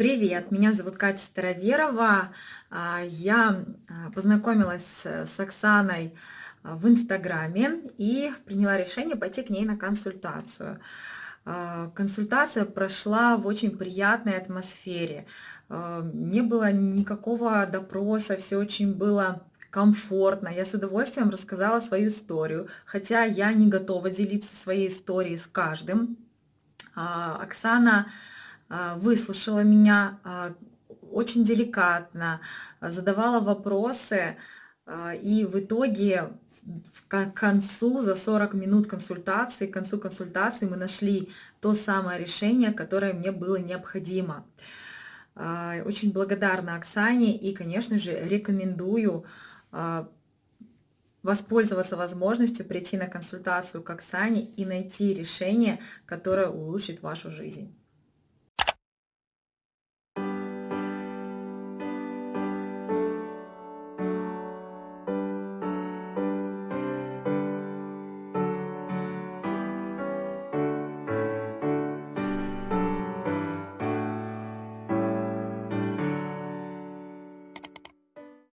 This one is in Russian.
Привет, меня зовут Катя Староверова. А, я а, познакомилась с Оксаной а, в Инстаграме и приняла решение пойти к ней на консультацию. Консультация прошла в очень приятной атмосфере. Не было никакого допроса, все очень было комфортно. Я с удовольствием рассказала свою историю, хотя я не готова делиться своей историей с каждым. Оксана выслушала меня а, очень деликатно, задавала вопросы, а, и в итоге к концу, за 40 минут консультации, к концу консультации мы нашли то самое решение, которое мне было необходимо. Очень благодарна Оксане и, конечно же, рекомендую воспользоваться возможностью прийти на консультацию к Оксане и найти решение, которое улучшит вашу жизнь.